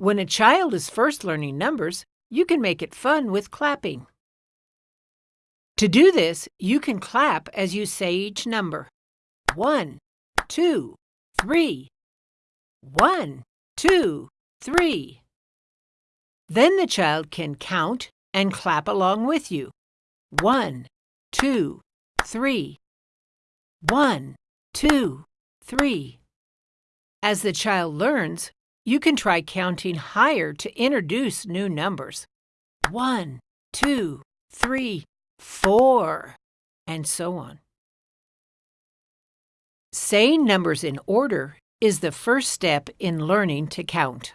When a child is first learning numbers, you can make it fun with clapping. To do this, you can clap as you say each number. One, two, three. One, two, three. Then the child can count and clap along with you. One, two, three. One, two, three. As the child learns, you can try counting higher to introduce new numbers. One, two, three, four, and so on. Saying numbers in order is the first step in learning to count.